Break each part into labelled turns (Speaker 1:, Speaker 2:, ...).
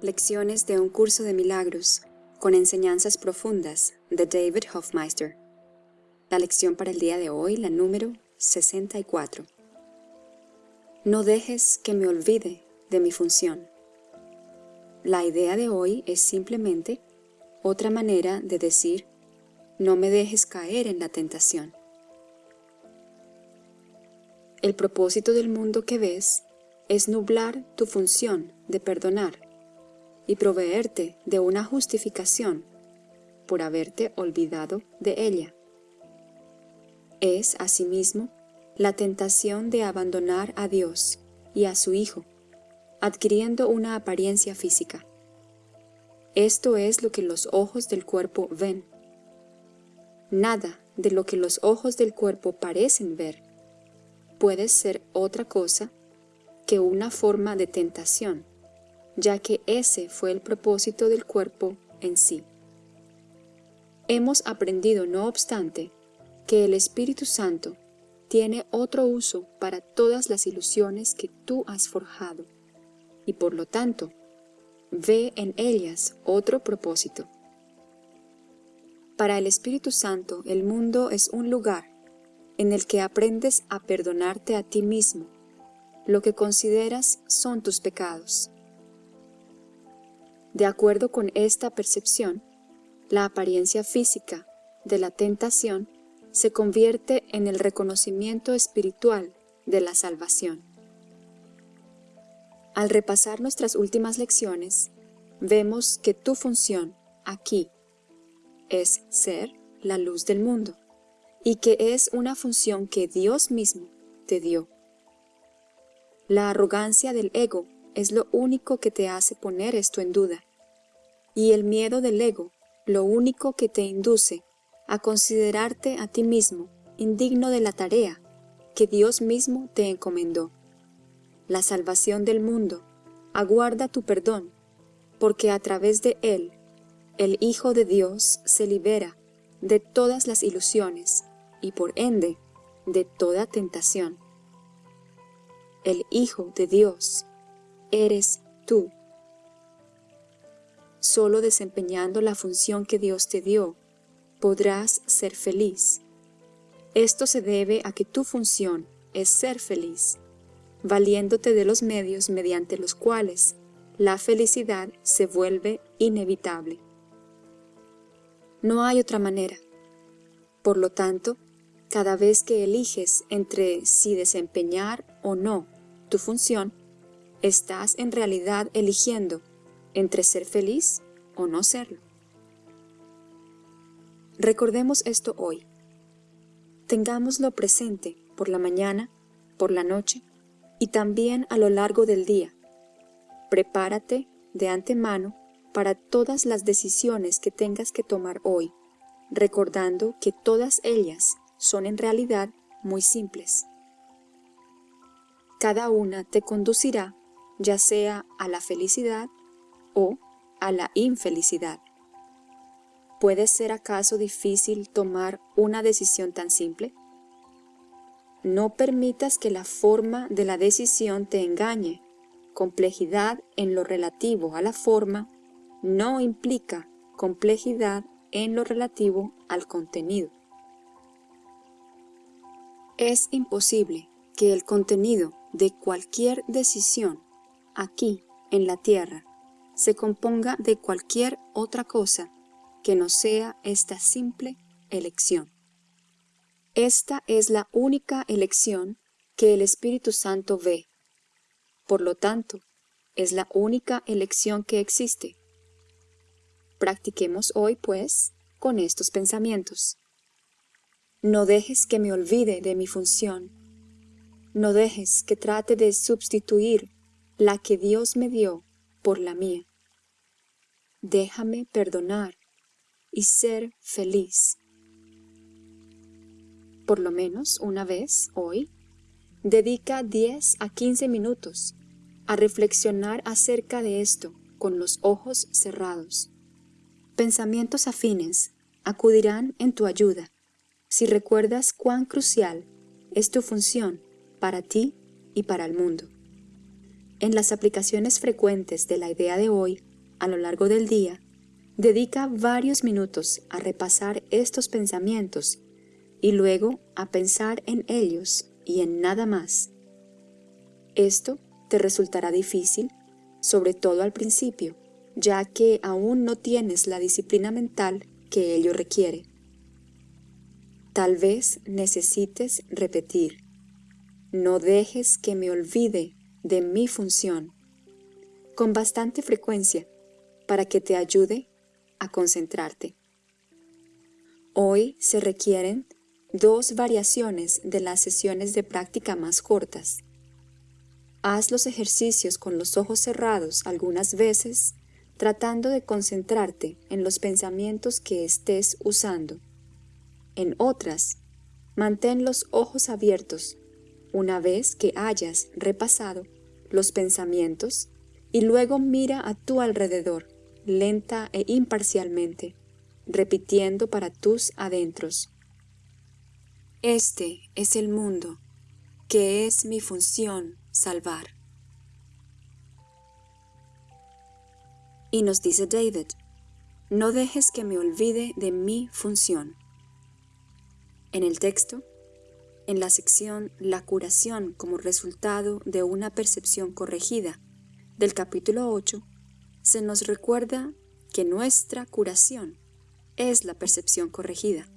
Speaker 1: Lecciones de un curso de milagros con enseñanzas profundas de David Hofmeister. La lección para el día de hoy, la número 64. No dejes que me olvide de mi función. La idea de hoy es simplemente otra manera de decir no me dejes caer en la tentación. El propósito del mundo que ves es nublar tu función de perdonar y proveerte de una justificación por haberte olvidado de ella. Es, asimismo, la tentación de abandonar a Dios y a su Hijo, adquiriendo una apariencia física. Esto es lo que los ojos del cuerpo ven. Nada de lo que los ojos del cuerpo parecen ver puede ser otra cosa que una forma de tentación ya que ese fue el propósito del cuerpo en sí. Hemos aprendido, no obstante, que el Espíritu Santo tiene otro uso para todas las ilusiones que tú has forjado, y por lo tanto, ve en ellas otro propósito. Para el Espíritu Santo el mundo es un lugar en el que aprendes a perdonarte a ti mismo, lo que consideras son tus pecados. De acuerdo con esta percepción, la apariencia física de la tentación se convierte en el reconocimiento espiritual de la salvación. Al repasar nuestras últimas lecciones, vemos que tu función aquí es ser la luz del mundo y que es una función que Dios mismo te dio. La arrogancia del ego es lo único que te hace poner esto en duda y el miedo del ego lo único que te induce a considerarte a ti mismo indigno de la tarea que Dios mismo te encomendó. La salvación del mundo aguarda tu perdón, porque a través de él, el Hijo de Dios se libera de todas las ilusiones y por ende de toda tentación. El Hijo de Dios eres tú. Solo desempeñando la función que Dios te dio, podrás ser feliz. Esto se debe a que tu función es ser feliz, valiéndote de los medios mediante los cuales la felicidad se vuelve inevitable. No hay otra manera. Por lo tanto, cada vez que eliges entre si desempeñar o no tu función, estás en realidad eligiendo entre ser feliz o no serlo. Recordemos esto hoy. Tengámoslo presente por la mañana, por la noche y también a lo largo del día. Prepárate de antemano para todas las decisiones que tengas que tomar hoy, recordando que todas ellas son en realidad muy simples. Cada una te conducirá ya sea a la felicidad o a la infelicidad. ¿Puede ser acaso difícil tomar una decisión tan simple? No permitas que la forma de la decisión te engañe. Complejidad en lo relativo a la forma no implica complejidad en lo relativo al contenido. Es imposible que el contenido de cualquier decisión aquí en la Tierra se componga de cualquier otra cosa que no sea esta simple elección. Esta es la única elección que el Espíritu Santo ve. Por lo tanto, es la única elección que existe. Practiquemos hoy, pues, con estos pensamientos. No dejes que me olvide de mi función. No dejes que trate de sustituir la que Dios me dio por la mía déjame perdonar y ser feliz. Por lo menos una vez hoy, dedica 10 a 15 minutos a reflexionar acerca de esto con los ojos cerrados. Pensamientos afines acudirán en tu ayuda si recuerdas cuán crucial es tu función para ti y para el mundo. En las aplicaciones frecuentes de la idea de hoy, a lo largo del día, dedica varios minutos a repasar estos pensamientos y luego a pensar en ellos y en nada más. Esto te resultará difícil, sobre todo al principio, ya que aún no tienes la disciplina mental que ello requiere. Tal vez necesites repetir, no dejes que me olvide de mi función, con bastante frecuencia, para que te ayude a concentrarte. Hoy se requieren dos variaciones de las sesiones de práctica más cortas. Haz los ejercicios con los ojos cerrados algunas veces tratando de concentrarte en los pensamientos que estés usando. En otras, mantén los ojos abiertos una vez que hayas repasado los pensamientos y luego mira a tu alrededor, lenta e imparcialmente, repitiendo para tus adentros. Este es el mundo, que es mi función salvar. Y nos dice David, no dejes que me olvide de mi función. En el texto, en la sección La curación como resultado de una percepción corregida del capítulo 8, se nos recuerda que nuestra curación es la percepción corregida,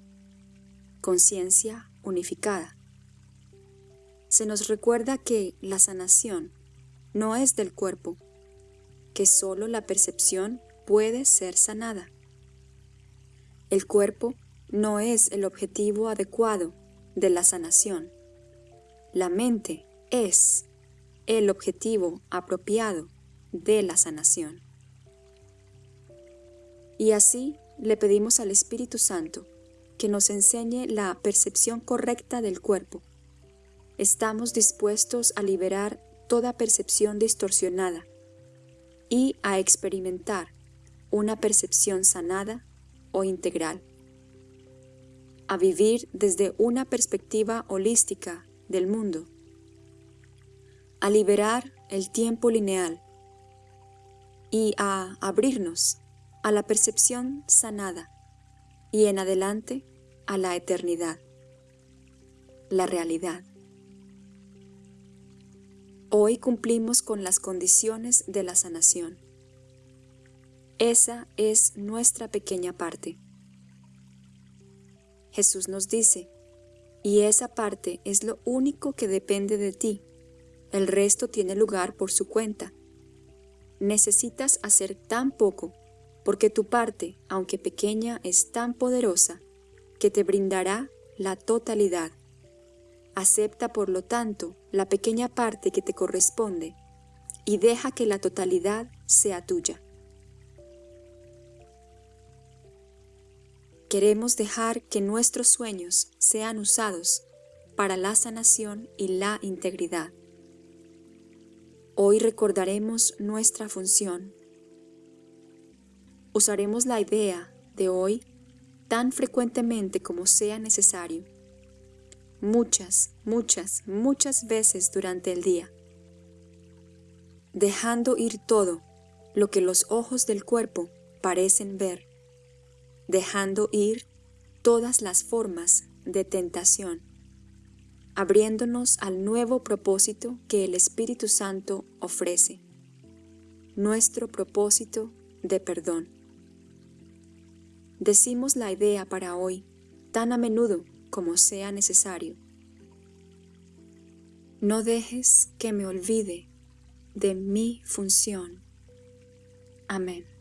Speaker 1: conciencia unificada. Se nos recuerda que la sanación no es del cuerpo, que solo la percepción puede ser sanada. El cuerpo no es el objetivo adecuado de la sanación. La mente es el objetivo apropiado de la sanación. Y así le pedimos al Espíritu Santo que nos enseñe la percepción correcta del cuerpo. Estamos dispuestos a liberar toda percepción distorsionada y a experimentar una percepción sanada o integral. A vivir desde una perspectiva holística del mundo. A liberar el tiempo lineal y a abrirnos a la percepción sanada y en adelante a la eternidad, la realidad. Hoy cumplimos con las condiciones de la sanación. Esa es nuestra pequeña parte. Jesús nos dice, y esa parte es lo único que depende de ti. El resto tiene lugar por su cuenta. Necesitas hacer tan poco, porque tu parte, aunque pequeña, es tan poderosa, que te brindará la totalidad. Acepta por lo tanto la pequeña parte que te corresponde y deja que la totalidad sea tuya. Queremos dejar que nuestros sueños sean usados para la sanación y la integridad. Hoy recordaremos nuestra función. Usaremos la idea de hoy tan frecuentemente como sea necesario muchas, muchas, muchas veces durante el día, dejando ir todo lo que los ojos del cuerpo parecen ver, dejando ir todas las formas de tentación, abriéndonos al nuevo propósito que el Espíritu Santo ofrece, nuestro propósito de perdón. Decimos la idea para hoy tan a menudo como sea necesario. No dejes que me olvide de mi función. Amén.